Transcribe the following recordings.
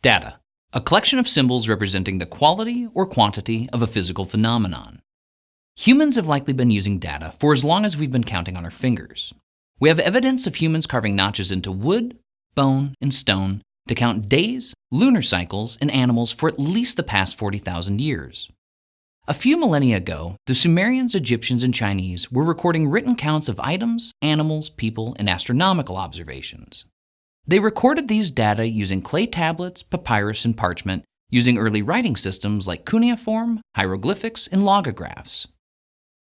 Data, a collection of symbols representing the quality or quantity of a physical phenomenon. Humans have likely been using data for as long as we've been counting on our fingers. We have evidence of humans carving notches into wood, bone, and stone to count days, lunar cycles, and animals for at least the past 40,000 years. A few millennia ago, the Sumerians, Egyptians, and Chinese were recording written counts of items, animals, people, and astronomical observations. They recorded these data using clay tablets, papyrus, and parchment, using early writing systems like cuneiform, hieroglyphics, and logographs.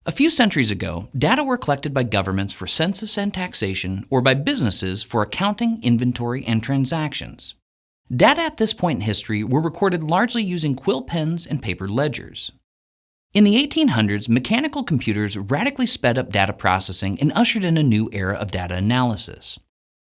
A few centuries ago, data were collected by governments for census and taxation, or by businesses for accounting, inventory, and transactions. Data at this point in history were recorded largely using quill pens and paper ledgers. In the 1800s, mechanical computers radically sped up data processing and ushered in a new era of data analysis.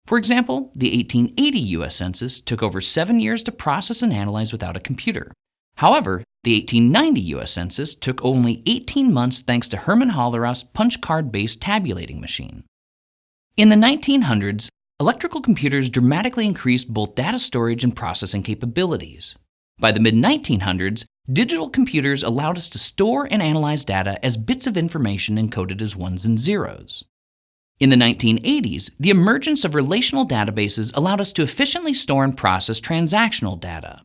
For example, the 1880 US Census took over seven years to process and analyze without a computer. However, the 1890 US Census took only 18 months thanks to Herman Hollerith's punch card based tabulating machine. In the 1900s, electrical computers dramatically increased both data storage and processing capabilities. By the mid 1900s, digital computers allowed us to store and analyze data as bits of information encoded as ones and zeros. In the 1980s, the emergence of relational databases allowed us to efficiently store and process transactional data.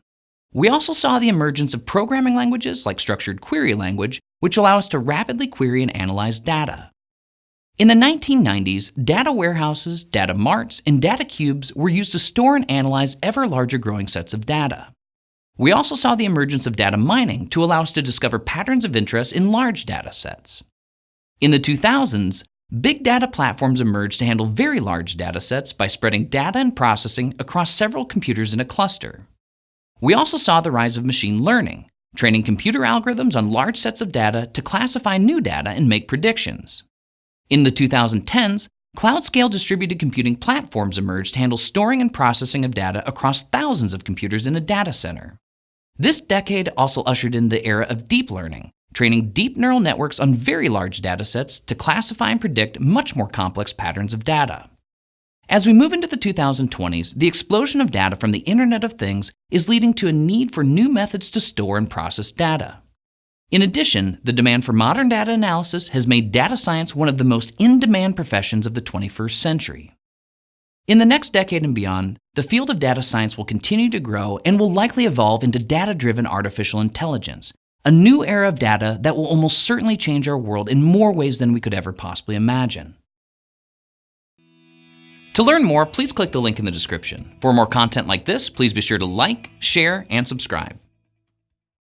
We also saw the emergence of programming languages like structured query language, which allow us to rapidly query and analyze data. In the 1990s, data warehouses, data marts, and data cubes were used to store and analyze ever larger growing sets of data. We also saw the emergence of data mining to allow us to discover patterns of interest in large data sets. In the 2000s, Big data platforms emerged to handle very large data sets by spreading data and processing across several computers in a cluster. We also saw the rise of machine learning, training computer algorithms on large sets of data to classify new data and make predictions. In the 2010s, cloud-scale distributed computing platforms emerged to handle storing and processing of data across thousands of computers in a data center. This decade also ushered in the era of deep learning, training deep neural networks on very large datasets to classify and predict much more complex patterns of data. As we move into the 2020s, the explosion of data from the Internet of Things is leading to a need for new methods to store and process data. In addition, the demand for modern data analysis has made data science one of the most in-demand professions of the 21st century. In the next decade and beyond, the field of data science will continue to grow and will likely evolve into data-driven artificial intelligence, a new era of data that will almost certainly change our world in more ways than we could ever possibly imagine. To learn more, please click the link in the description. For more content like this, please be sure to like, share, and subscribe.